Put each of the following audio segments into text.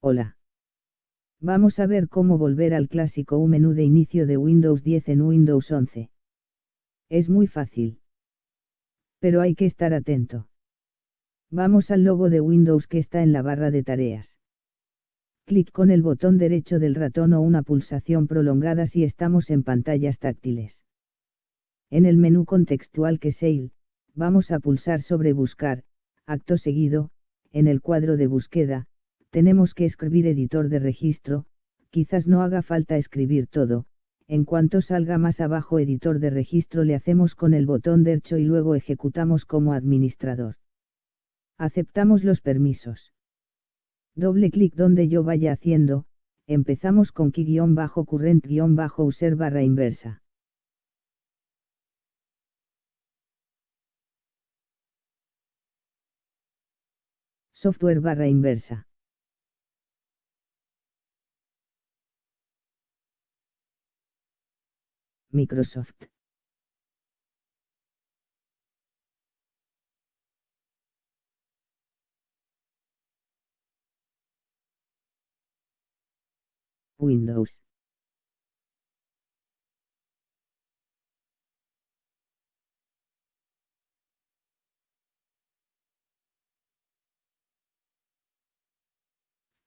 Hola. Vamos a ver cómo volver al clásico U menú de inicio de Windows 10 en Windows 11. Es muy fácil. Pero hay que estar atento. Vamos al logo de Windows que está en la barra de tareas. Clic con el botón derecho del ratón o una pulsación prolongada si estamos en pantallas táctiles. En el menú contextual que Sale, vamos a pulsar sobre Buscar, acto seguido, en el cuadro de búsqueda, tenemos que escribir editor de registro, quizás no haga falta escribir todo, en cuanto salga más abajo editor de registro le hacemos con el botón derecho y luego ejecutamos como administrador. Aceptamos los permisos. Doble clic donde yo vaya haciendo, empezamos con key-current-user barra inversa. Software barra inversa. Microsoft. Windows.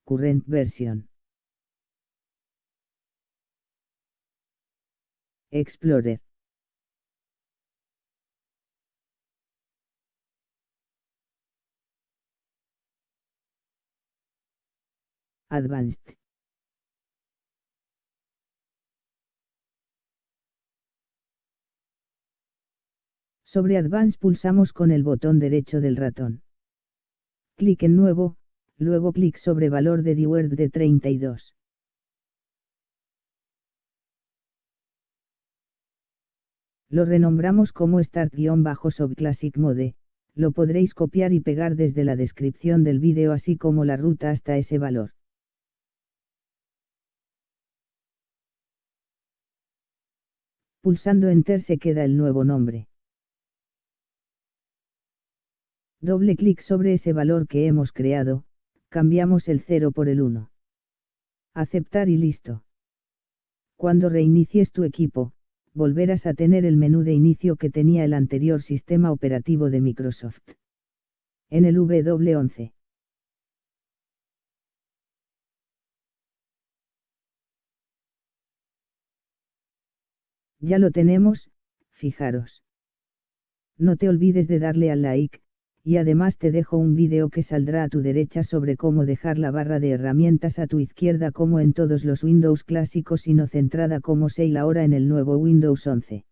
Current version. Explorer. Advanced. Sobre Advanced pulsamos con el botón derecho del ratón. Clic en Nuevo, luego clic sobre Valor de Word de 32. Lo renombramos como Start-Subclassic Mode, lo podréis copiar y pegar desde la descripción del vídeo así como la ruta hasta ese valor. Pulsando Enter se queda el nuevo nombre. Doble clic sobre ese valor que hemos creado, cambiamos el 0 por el 1. Aceptar y listo. Cuando reinicies tu equipo, volverás a tener el menú de inicio que tenía el anterior sistema operativo de Microsoft. En el W11. Ya lo tenemos, fijaros. No te olvides de darle al like, y además te dejo un vídeo que saldrá a tu derecha sobre cómo dejar la barra de herramientas a tu izquierda como en todos los Windows clásicos y no centrada como Sail ahora en el nuevo Windows 11.